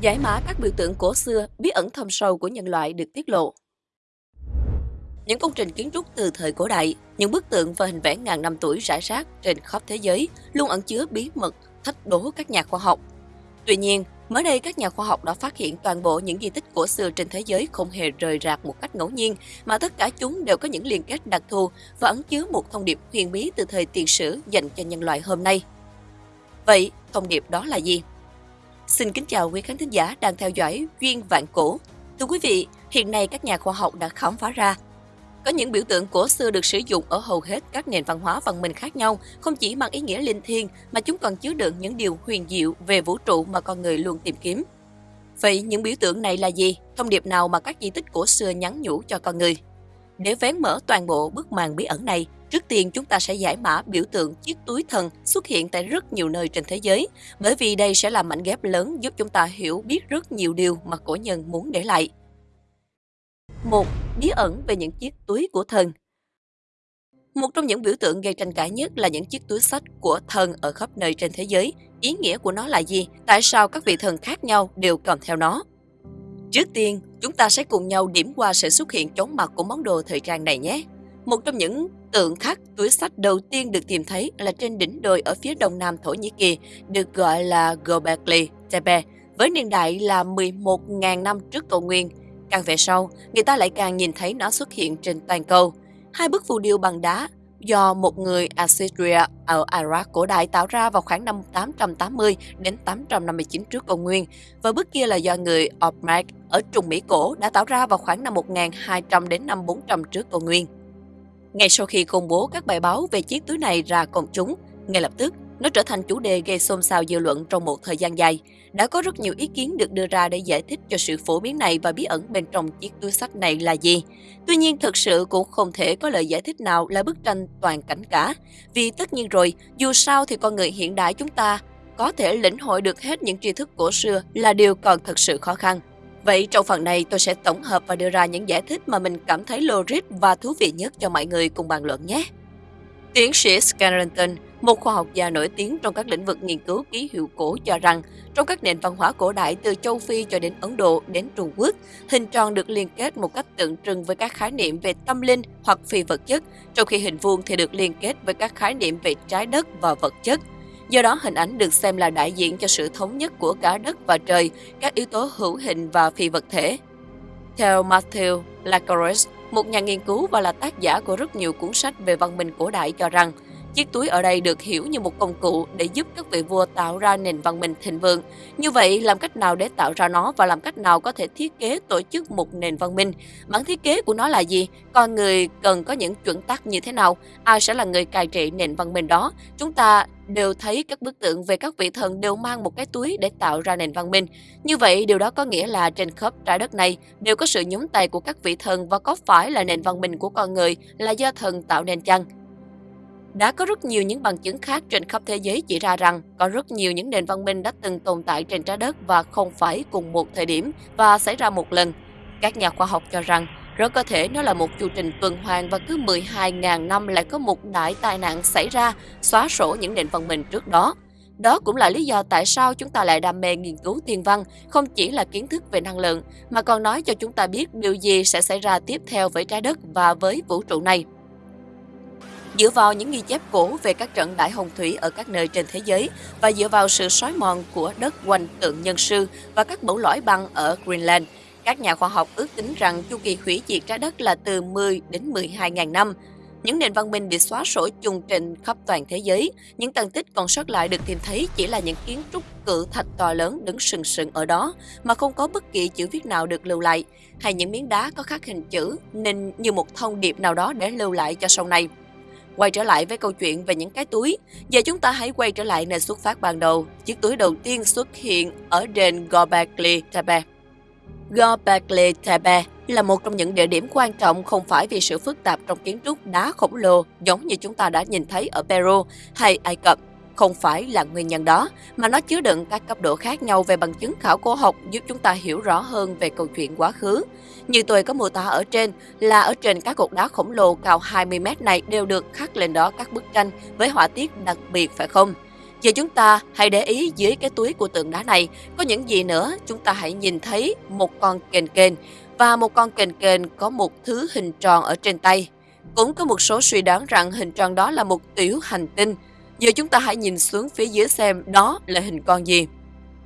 Giải mã các biểu tượng cổ xưa, bí ẩn thâm sâu của nhân loại được tiết lộ. Những công trình kiến trúc từ thời cổ đại, những bức tượng và hình vẽ ngàn năm tuổi rải rác trên khắp thế giới luôn ẩn chứa bí mật, thách đố các nhà khoa học. Tuy nhiên, mới đây các nhà khoa học đã phát hiện toàn bộ những di tích cổ xưa trên thế giới không hề rời rạc một cách ngẫu nhiên, mà tất cả chúng đều có những liên kết đặc thù và ẩn chứa một thông điệp huyền bí từ thời tiền sử dành cho nhân loại hôm nay. Vậy, thông điệp đó là gì? Xin kính chào quý khán thính giả đang theo dõi Duyên Vạn Cổ. Thưa quý vị, hiện nay các nhà khoa học đã khám phá ra có những biểu tượng cổ xưa được sử dụng ở hầu hết các nền văn hóa văn minh khác nhau, không chỉ mang ý nghĩa linh thiêng mà chúng còn chứa đựng những điều huyền diệu về vũ trụ mà con người luôn tìm kiếm. Vậy những biểu tượng này là gì? Thông điệp nào mà các di tích cổ xưa nhắn nhủ cho con người? Để vén mở toàn bộ bức màn bí ẩn này, trước tiên chúng ta sẽ giải mã biểu tượng chiếc túi thần xuất hiện tại rất nhiều nơi trên thế giới, bởi vì đây sẽ là mảnh ghép lớn giúp chúng ta hiểu biết rất nhiều điều mà cổ nhân muốn để lại. 1. Bí ẩn về những chiếc túi của thần Một trong những biểu tượng gây tranh cãi nhất là những chiếc túi sách của thần ở khắp nơi trên thế giới. Ý nghĩa của nó là gì? Tại sao các vị thần khác nhau đều cầm theo nó? Trước tiên, chúng ta sẽ cùng nhau điểm qua sự xuất hiện chóng mặt của món đồ thời trang này nhé. Một trong những tượng khắc túi sách đầu tiên được tìm thấy là trên đỉnh đồi ở phía đông nam Thổ Nhĩ Kỳ, được gọi là Göbekli Tepe, với niên đại là 11.000 năm trước cầu nguyên. Càng về sau, người ta lại càng nhìn thấy nó xuất hiện trên toàn cầu. Hai bức phù điêu bằng đá do một người Assyria ở Iraq cổ đại tạo ra vào khoảng năm 880 đến 859 trước công nguyên và bức kia là do người Ormag ở Trung Mỹ cổ đã tạo ra vào khoảng năm 1200 đến năm 400 trước công nguyên. Ngay sau khi công bố các bài báo về chiếc túi này ra công chúng, ngay lập tức nó trở thành chủ đề gây xôn xao dư luận trong một thời gian dài. Đã có rất nhiều ý kiến được đưa ra để giải thích cho sự phổ biến này và bí ẩn bên trong chiếc túi sách này là gì. Tuy nhiên thực sự cũng không thể có lời giải thích nào là bức tranh toàn cảnh cả. Vì tất nhiên rồi, dù sao thì con người hiện đại chúng ta có thể lĩnh hội được hết những tri thức cổ xưa là điều còn thật sự khó khăn. Vậy trong phần này tôi sẽ tổng hợp và đưa ra những giải thích mà mình cảm thấy logic và thú vị nhất cho mọi người cùng bàn luận nhé. Tiến sĩ Scranton, một khoa học gia nổi tiếng trong các lĩnh vực nghiên cứu ký hiệu cổ cho rằng, trong các nền văn hóa cổ đại từ châu Phi cho đến Ấn Độ đến Trung Quốc, hình tròn được liên kết một cách tượng trưng với các khái niệm về tâm linh hoặc phi vật chất, trong khi hình vuông thì được liên kết với các khái niệm về trái đất và vật chất. Do đó, hình ảnh được xem là đại diện cho sự thống nhất của cả đất và trời, các yếu tố hữu hình và phi vật thể. Theo Matthew Lacares, một nhà nghiên cứu và là tác giả của rất nhiều cuốn sách về văn minh cổ đại cho rằng, Chiếc túi ở đây được hiểu như một công cụ để giúp các vị vua tạo ra nền văn minh thịnh vượng. Như vậy, làm cách nào để tạo ra nó và làm cách nào có thể thiết kế tổ chức một nền văn minh? Bản thiết kế của nó là gì? Con người cần có những chuẩn tắc như thế nào? Ai sẽ là người cai trị nền văn minh đó? Chúng ta đều thấy các bức tượng về các vị thần đều mang một cái túi để tạo ra nền văn minh. Như vậy, điều đó có nghĩa là trên khắp trái đất này đều có sự nhúng tay của các vị thần và có phải là nền văn minh của con người là do thần tạo nên chăng? Đã có rất nhiều những bằng chứng khác trên khắp thế giới chỉ ra rằng có rất nhiều những nền văn minh đã từng tồn tại trên trái đất và không phải cùng một thời điểm và xảy ra một lần. Các nhà khoa học cho rằng rất có thể nó là một chu trình tuần hoàn và cứ 12.000 năm lại có một đại tai nạn xảy ra xóa sổ những nền văn minh trước đó. Đó cũng là lý do tại sao chúng ta lại đam mê nghiên cứu thiên văn, không chỉ là kiến thức về năng lượng, mà còn nói cho chúng ta biết điều gì sẽ xảy ra tiếp theo với trái đất và với vũ trụ này. Dựa vào những ghi chép cổ về các trận đại hồng thủy ở các nơi trên thế giới và dựa vào sự xói mòn của đất quanh tượng nhân sư và các mẫu lõi băng ở Greenland, các nhà khoa học ước tính rằng chu kỳ hủy diệt trái đất là từ 10 đến 12 ngàn năm. Những nền văn minh bị xóa sổ chung trên khắp toàn thế giới, những tàn tích còn sót lại được tìm thấy chỉ là những kiến trúc cự thạch to lớn đứng sừng sừng ở đó mà không có bất kỳ chữ viết nào được lưu lại, hay những miếng đá có khắc hình chữ nên như một thông điệp nào đó để lưu lại cho sau này. Quay trở lại với câu chuyện về những cái túi, giờ chúng ta hãy quay trở lại nơi xuất phát ban đầu. Chiếc túi đầu tiên xuất hiện ở đền Göbekli Tepe. Göbekli Tepe là một trong những địa điểm quan trọng không phải vì sự phức tạp trong kiến trúc đá khổng lồ giống như chúng ta đã nhìn thấy ở Peru hay Ai Cập không phải là nguyên nhân đó, mà nó chứa đựng các cấp độ khác nhau về bằng chứng khảo cổ học giúp chúng ta hiểu rõ hơn về câu chuyện quá khứ. Như tôi có mô tả ở trên là ở trên các cột đá khổng lồ cao 20 mét này đều được khắc lên đó các bức tranh với họa tiết đặc biệt phải không? Giờ chúng ta hãy để ý dưới cái túi của tượng đá này có những gì nữa. Chúng ta hãy nhìn thấy một con kền kền và một con kền kền có một thứ hình tròn ở trên tay. Cũng có một số suy đoán rằng hình tròn đó là một tiểu hành tinh. Giờ chúng ta hãy nhìn xuống phía dưới xem đó là hình con gì.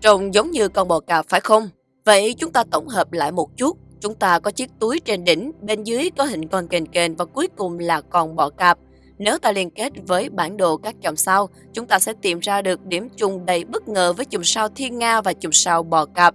Trông giống như con bò cạp phải không? Vậy chúng ta tổng hợp lại một chút. Chúng ta có chiếc túi trên đỉnh, bên dưới có hình con kền kền và cuối cùng là con bò cạp. Nếu ta liên kết với bản đồ các chòm sao, chúng ta sẽ tìm ra được điểm chung đầy bất ngờ với chùm sao Thiên Nga và chùm sao Bò Cạp.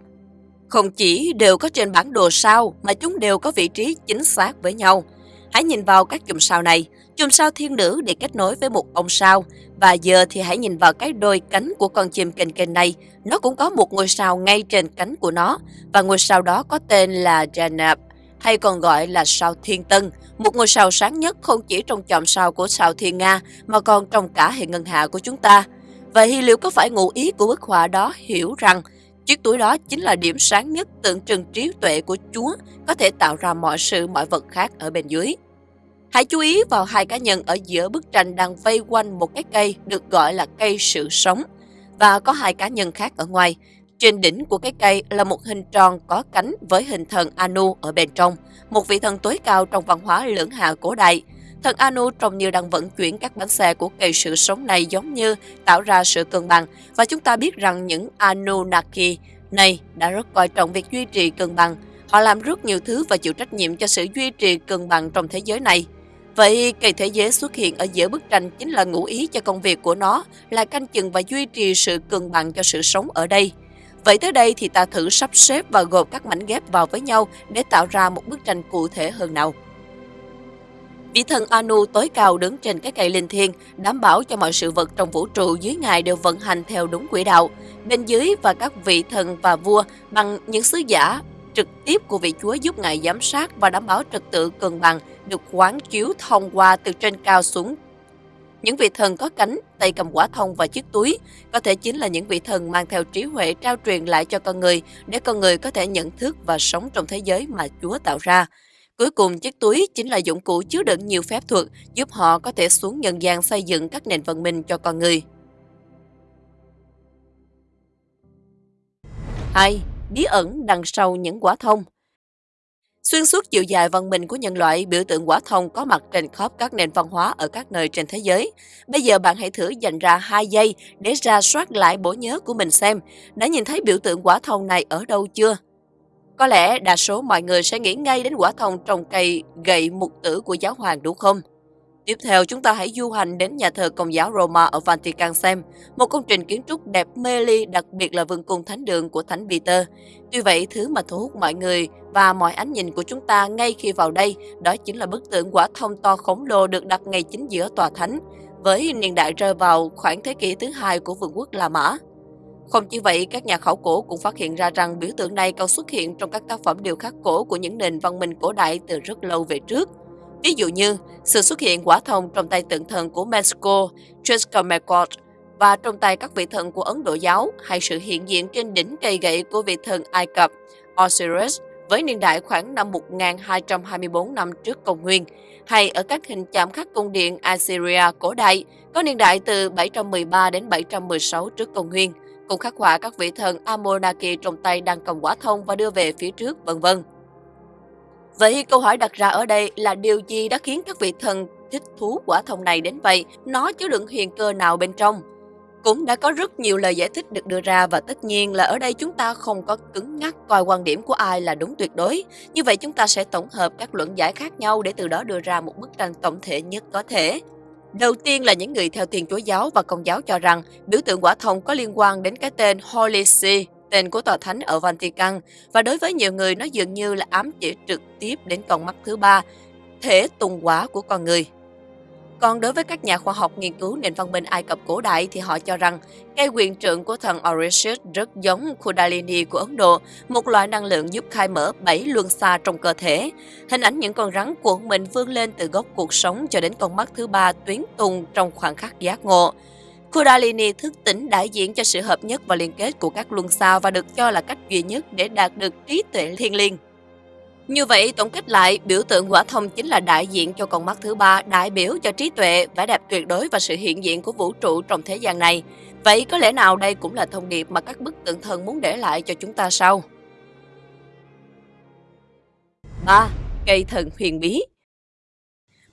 Không chỉ đều có trên bản đồ sao, mà chúng đều có vị trí chính xác với nhau. Hãy nhìn vào các chùm sao này, chùm sao thiên nữ để kết nối với một ông sao. Và giờ thì hãy nhìn vào cái đôi cánh của con chim kênh kênh này. Nó cũng có một ngôi sao ngay trên cánh của nó. Và ngôi sao đó có tên là Janab, hay còn gọi là sao thiên tân. Một ngôi sao sáng nhất không chỉ trong chòm sao của sao thiên Nga, mà còn trong cả hệ ngân hạ của chúng ta. Vậy liệu có phải ngụ ý của bức họa đó hiểu rằng Chiếc túi đó chính là điểm sáng nhất tượng trưng trí tuệ của Chúa có thể tạo ra mọi sự mọi vật khác ở bên dưới. Hãy chú ý vào hai cá nhân ở giữa bức tranh đang vây quanh một cái cây được gọi là cây sự sống và có hai cá nhân khác ở ngoài. Trên đỉnh của cái cây là một hình tròn có cánh với hình thần Anu ở bên trong, một vị thần tối cao trong văn hóa lưỡng hạ cổ đại. Thần Anu trông như đang vận chuyển các bánh xe của cây sự sống này giống như tạo ra sự cân bằng và chúng ta biết rằng những Anunnaki này đã rất coi trọng việc duy trì cân bằng. Họ làm rất nhiều thứ và chịu trách nhiệm cho sự duy trì cân bằng trong thế giới này. Vậy cây thế giới xuất hiện ở giữa bức tranh chính là ngụ ý cho công việc của nó là canh chừng và duy trì sự cân bằng cho sự sống ở đây. Vậy tới đây thì ta thử sắp xếp và gộp các mảnh ghép vào với nhau để tạo ra một bức tranh cụ thể hơn nào. Vị thần Anu tối cao đứng trên cái cây linh thiêng, đảm bảo cho mọi sự vật trong vũ trụ dưới ngài đều vận hành theo đúng quỹ đạo. Bên dưới và các vị thần và vua bằng những sứ giả trực tiếp của vị Chúa giúp ngài giám sát và đảm bảo trật tự cân bằng được quán chiếu thông qua từ trên cao xuống. Những vị thần có cánh, tay cầm quả thông và chiếc túi có thể chính là những vị thần mang theo trí huệ trao truyền lại cho con người để con người có thể nhận thức và sống trong thế giới mà Chúa tạo ra. Cuối cùng, chiếc túi chính là dụng cụ chứa đựng nhiều phép thuật giúp họ có thể xuống nhân gian xây dựng các nền văn minh cho con người. 2. Bí ẩn đằng sau những quả thông Xuyên suốt chiều dài văn minh của nhân loại, biểu tượng quả thông có mặt trên khắp các nền văn hóa ở các nơi trên thế giới. Bây giờ bạn hãy thử dành ra 2 giây để ra soát lại bộ nhớ của mình xem, đã nhìn thấy biểu tượng quả thông này ở đâu chưa? Có lẽ đa số mọi người sẽ nghĩ ngay đến quả thông trồng cây gậy mục tử của giáo hoàng đúng không? Tiếp theo chúng ta hãy du hành đến nhà thờ Công giáo Roma ở Vatican xem, một công trình kiến trúc đẹp mê ly đặc biệt là vương cung thánh đường của Thánh Peter. Tuy vậy, thứ mà thu hút mọi người và mọi ánh nhìn của chúng ta ngay khi vào đây đó chính là bức tượng quả thông to khổng lồ được đặt ngay chính giữa tòa thánh, với niên đại rơi vào khoảng thế kỷ thứ hai của vương quốc La Mã. Không chỉ vậy, các nhà khảo cổ cũng phát hiện ra rằng biểu tượng này còn xuất hiện trong các tác phẩm điêu khắc cổ của những nền văn minh cổ đại từ rất lâu về trước. Ví dụ như sự xuất hiện quả thông trong tay tượng thần của Mexico, Chescamecot, và trong tay các vị thần của Ấn Độ giáo hay sự hiện diện trên đỉnh cây gậy của vị thần Ai Cập Osiris với niên đại khoảng năm 1224 năm trước công nguyên, hay ở các hình chạm khắc cung điện Assyria cổ đại có niên đại từ 713 đến 716 trước công nguyên cùng khắc họa các vị thần Amonaki trong tay đang cầm quả thông và đưa về phía trước, vân vân. Vậy câu hỏi đặt ra ở đây là điều gì đã khiến các vị thần thích thú quả thông này đến vậy? Nó chứa đựng huyền cơ nào bên trong? Cũng đã có rất nhiều lời giải thích được đưa ra và tất nhiên là ở đây chúng ta không có cứng ngắc coi quan điểm của ai là đúng tuyệt đối. Như vậy chúng ta sẽ tổng hợp các luận giải khác nhau để từ đó đưa ra một bức tranh tổng thể nhất có thể. Đầu tiên là những người theo Thiên Chúa giáo và Công giáo cho rằng biểu tượng quả thông có liên quan đến cái tên Holy See, tên của tòa thánh ở Vatican, và đối với nhiều người nó dường như là ám chỉ trực tiếp đến con mắt thứ ba, thể tùng quả của con người. Còn đối với các nhà khoa học nghiên cứu nền văn minh Ai Cập cổ đại thì họ cho rằng cây quyền trượng của thần Orishit rất giống Kundalini của Ấn Độ, một loại năng lượng giúp khai mở bảy luân xa trong cơ thể. Hình ảnh những con rắn cuộn mình vươn lên từ gốc cuộc sống cho đến con mắt thứ ba tuyến tùng trong khoảng khắc giác ngộ. Kundalini thức tỉnh đại diện cho sự hợp nhất và liên kết của các luân xa và được cho là cách duy nhất để đạt được trí tuệ thiên liêng. Như vậy, tổng kết lại, biểu tượng quả thông chính là đại diện cho con mắt thứ ba, đại biểu cho trí tuệ, vẻ đẹp tuyệt đối và sự hiện diện của vũ trụ trong thế gian này. Vậy có lẽ nào đây cũng là thông điệp mà các bức tượng thần muốn để lại cho chúng ta sau. 3. Cây thần huyền bí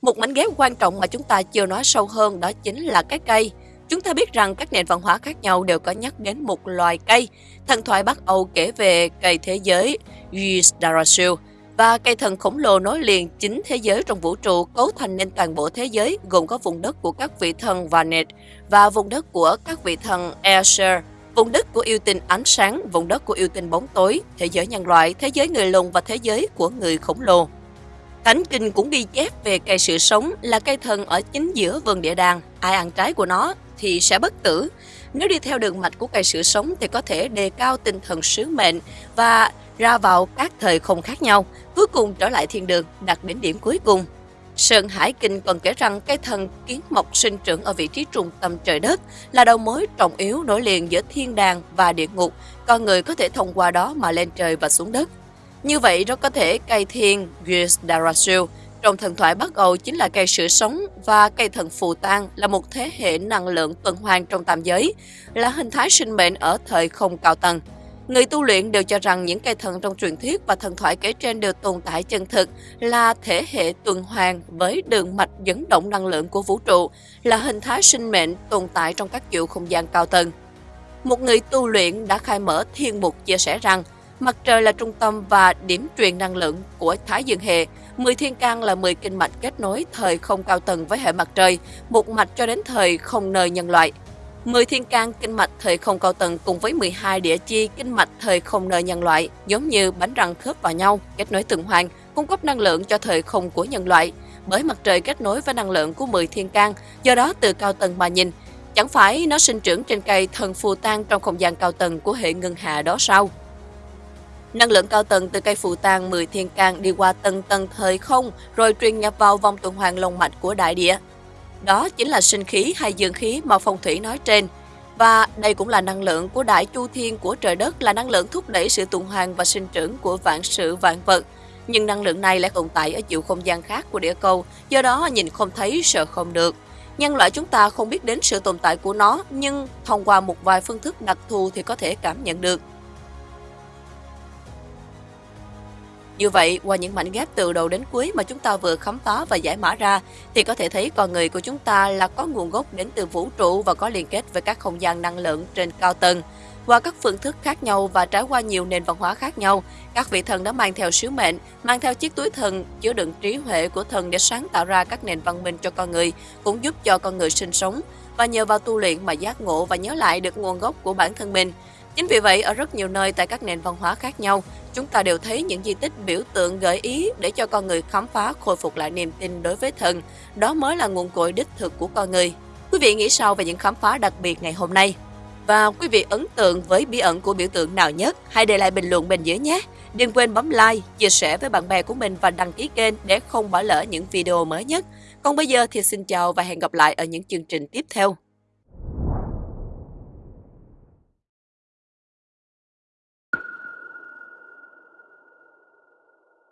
Một mảnh ghép quan trọng mà chúng ta chưa nói sâu hơn đó chính là cái cây. Chúng ta biết rằng các nền văn hóa khác nhau đều có nhắc đến một loài cây. Thần thoại Bắc Âu kể về cây thế giới Yggdrasil và cây thần khổng lồ nối liền chính thế giới trong vũ trụ cấu thành nên toàn bộ thế giới gồm có vùng đất của các vị thần Vanet và vùng đất của các vị thần Aesir, vùng đất của yêu tinh ánh sáng, vùng đất của yêu tinh bóng tối, thế giới nhân loại, thế giới người lùn và thế giới của người khổng lồ. Thánh kinh cũng ghi chép về cây sự sống là cây thần ở chính giữa vườn địa đàng, ai ăn trái của nó thì sẽ bất tử. Nếu đi theo đường mạch của cây sữa sống thì có thể đề cao tinh thần sứ mệnh và ra vào các thời không khác nhau, cuối cùng trở lại thiên đường, đặt đến điểm cuối cùng. Sơn Hải Kinh còn kể rằng cây thần kiến mộc sinh trưởng ở vị trí trung tâm trời đất là đầu mối trọng yếu nối liền giữa thiên đàng và địa ngục, con người có thể thông qua đó mà lên trời và xuống đất. Như vậy, rất có thể cây thiên Yggdrasil trong thần thoại Bắc Âu chính là cây sữa sống và cây thần phù tang là một thế hệ năng lượng tuần hoàn trong tam giới, là hình thái sinh mệnh ở thời không cao tầng. Người tu luyện đều cho rằng những cây thần trong truyền thuyết và thần thoại kể trên đều tồn tại chân thực, là thể hệ tuần hoàn với đường mạch dẫn động năng lượng của vũ trụ, là hình thái sinh mệnh tồn tại trong các chiều không gian cao tầng. Một người tu luyện đã khai mở thiên mục chia sẻ rằng mặt trời là trung tâm và điểm truyền năng lượng của Thái Dương hệ, 10 thiên can là 10 kinh mạch kết nối thời không cao tầng với hệ mặt trời, một mạch cho đến thời không nơi nhân loại. 10 thiên can kinh mạch thời không cao tầng cùng với 12 địa chi kinh mạch thời không nơi nhân loại, giống như bánh răng khớp vào nhau, kết nối tuần hoàn, cung cấp năng lượng cho thời không của nhân loại. Bởi mặt trời kết nối với năng lượng của 10 thiên can, do đó từ cao tầng mà nhìn, chẳng phải nó sinh trưởng trên cây thần phù tan trong không gian cao tầng của hệ ngân hà đó sao? Năng lượng cao tầng từ cây phù tang 10 thiên can đi qua tầng tầng thời không rồi truyền nhập vào vòng tuần hoàn lồng mạch của đại địa. Đó chính là sinh khí hay dương khí mà phong thủy nói trên. Và đây cũng là năng lượng của đại chu thiên của trời đất là năng lượng thúc đẩy sự tuần hoàn và sinh trưởng của vạn sự vạn vật. Nhưng năng lượng này lại tồn tại ở chiều không gian khác của địa cầu, do đó nhìn không thấy, sợ không được. Nhân loại chúng ta không biết đến sự tồn tại của nó, nhưng thông qua một vài phương thức đặc thù thì có thể cảm nhận được. Như vậy, qua những mảnh ghép từ đầu đến cuối mà chúng ta vừa khám phá và giải mã ra, thì có thể thấy con người của chúng ta là có nguồn gốc đến từ vũ trụ và có liên kết với các không gian năng lượng trên cao tầng. Qua các phương thức khác nhau và trải qua nhiều nền văn hóa khác nhau, các vị thần đã mang theo sứ mệnh, mang theo chiếc túi thần chứa đựng trí huệ của thần để sáng tạo ra các nền văn minh cho con người, cũng giúp cho con người sinh sống và nhờ vào tu luyện mà giác ngộ và nhớ lại được nguồn gốc của bản thân mình. Chính vì vậy, ở rất nhiều nơi tại các nền văn hóa khác nhau, chúng ta đều thấy những di tích biểu tượng gợi ý để cho con người khám phá khôi phục lại niềm tin đối với thần. Đó mới là nguồn cội đích thực của con người. Quý vị nghĩ sao về những khám phá đặc biệt ngày hôm nay? Và quý vị ấn tượng với bí ẩn của biểu tượng nào nhất? Hãy để lại bình luận bên dưới nhé! Đừng quên bấm like, chia sẻ với bạn bè của mình và đăng ký kênh để không bỏ lỡ những video mới nhất. Còn bây giờ thì xin chào và hẹn gặp lại ở những chương trình tiếp theo.